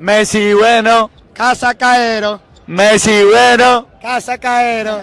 Messi bueno, Casa Caero. Messi bueno. Casa Caero.